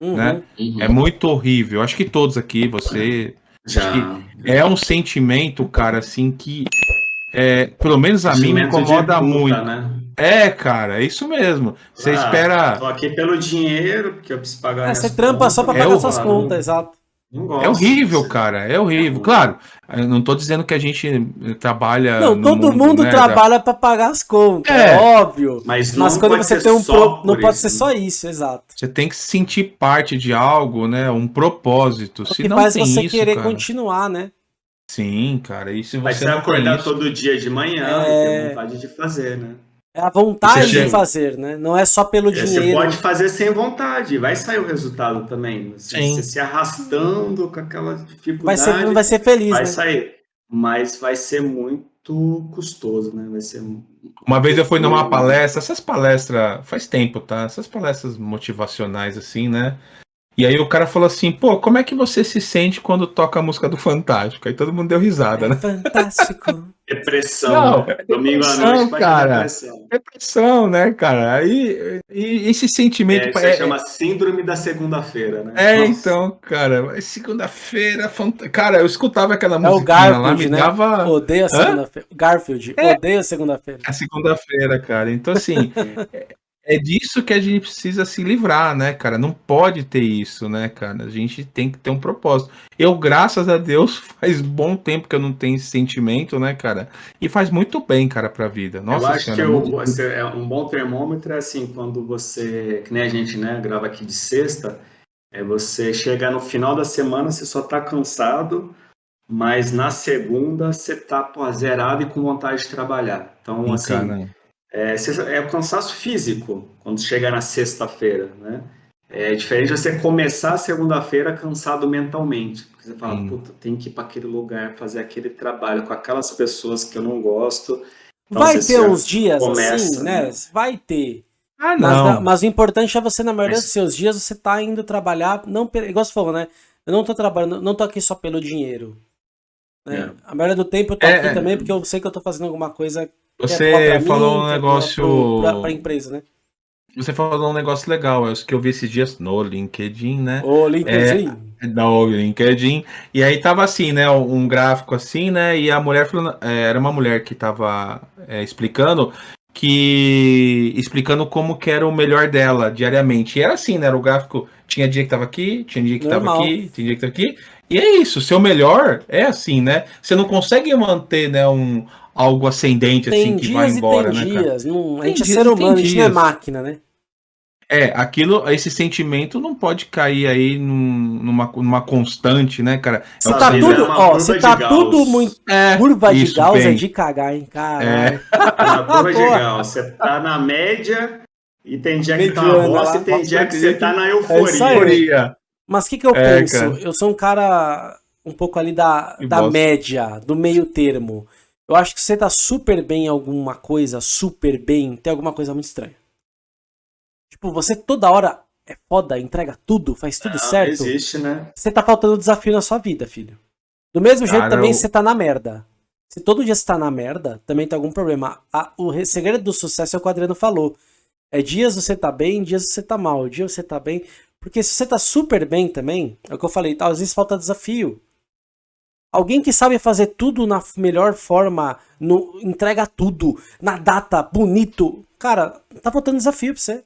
uhum. né? Uhum. É muito horrível. Acho que todos aqui, você. Já. É um sentimento, cara, assim, que. É, pelo menos a mim me incomoda muito. Né? É, cara, é isso mesmo. Você ah, espera. Tô aqui pelo dinheiro, porque eu preciso pagar. É, você trampa contas. só pra pagar é suas contas, exato. É horrível, cara. É horrível. Claro, eu não tô dizendo que a gente trabalha. Não, todo mundo, mundo né, trabalha para pagar as contas, é, é óbvio. Mas, mas quando você tem um pro... não pode ser só isso, exato. Você tem que sentir parte de algo, né? Um propósito. O que faz você isso, querer cara. continuar, né? Sim, cara. E se você Mas você acordar isso... todo dia de manhã, é... ter vontade de fazer, né? É a vontade de fazer, né? Não é só pelo é, dinheiro. Você pode fazer sem vontade, vai sair o resultado também. Sim. Você se arrastando com aquela dificuldade. Vai ser, não vai ser feliz, Vai né? sair. Mas vai ser muito custoso, né? Vai ser. Uma vez eu fui numa palestra, essas palestras, faz tempo, tá? Essas palestras motivacionais, assim, né? E aí o cara falou assim, pô, como é que você se sente quando toca a música do Fantástico? Aí todo mundo deu risada, é né? Fantástico. Depressão. Não, é Domingo à noite cara. Depressão. depressão, né, cara? Aí e esse sentimento. É, isso é, chama síndrome da segunda-feira, né? É, Nossa. então, cara, segunda-feira, fant... cara, eu escutava aquela música é o Garfield, lá, me né? dava. Odeia segunda-feira. Garfield, é. odeia segunda-feira. A segunda-feira, cara. Então, assim, É disso que a gente precisa se livrar, né, cara? Não pode ter isso, né, cara? A gente tem que ter um propósito. Eu, graças a Deus, faz bom tempo que eu não tenho esse sentimento, né, cara? E faz muito bem, cara, pra vida. Nossa eu acho senhora, que eu, você, é um bom termômetro é assim, quando você, que nem a gente, né, grava aqui de sexta, é você chegar no final da semana, você só tá cansado, mas na segunda você tá pô, zerado e com vontade de trabalhar. Então, Sim, assim. Cara é, é o cansaço físico quando chega na sexta-feira, né? É diferente você começar a segunda-feira cansado mentalmente. Porque você fala, hum. puta, tem que ir para aquele lugar, fazer aquele trabalho com aquelas pessoas que eu não gosto. Então, Vai ter uns dias começa, assim, né? né? Vai ter. Ah, não. Mas, mas, o importante é você, na maioria mas... dos seus dias, você tá indo trabalhar, não, igual você falou, né? Eu não tô trabalhando, não tô aqui só pelo dinheiro. Né? É. A maioria do tempo eu tô é, aqui é, também porque eu sei que eu tô fazendo alguma coisa você falou mim, um negócio. Pra, pra, empresa, né? Você falou um negócio legal, é que eu vi esses dias no LinkedIn, né? O LinkedIn. É, no LinkedIn. E aí tava assim, né? Um gráfico assim, né? E a mulher falando. É, era uma mulher que tava é, explicando que explicando como que era o melhor dela diariamente. E era assim, né? Era o gráfico, tinha dia que tava aqui, tinha dia que Normal. tava aqui, tinha dia que tava aqui. E é isso, seu melhor é assim, né? Você não consegue manter, né, um, algo ascendente tem assim que vai embora, tem né, dias, Não, a gente é ser humano, a gente não é máquina, né? É, aquilo, esse sentimento não pode cair aí num, numa, numa constante, né, cara? Você é tá tudo, ó, você tá tudo muito. É, curva de Gauss é de cagar, hein, cara. É. Na curva de Gauss, você tá na média e tem dia que tá uma bosta e tem dia que você tá na euforia. É Mas o que, que eu é, penso? Cara. Eu sou um cara um pouco ali da, da média, do meio termo. Eu acho que você tá super bem em alguma coisa, super bem, tem alguma coisa muito estranha. Tipo, você toda hora é foda, entrega tudo, faz tudo Não, certo. existe, né? Você tá faltando desafio na sua vida, filho. Do mesmo Cara, jeito também eu... você tá na merda. Se todo dia você tá na merda, também tem algum problema. A, o segredo do sucesso é o que o Adriano falou. É dias você tá bem, dias você tá mal. Dias você tá bem. Porque se você tá super bem também, é o que eu falei, às vezes falta desafio. Alguém que sabe fazer tudo na melhor forma, no, entrega tudo, na data, bonito. Cara, tá faltando desafio pra você.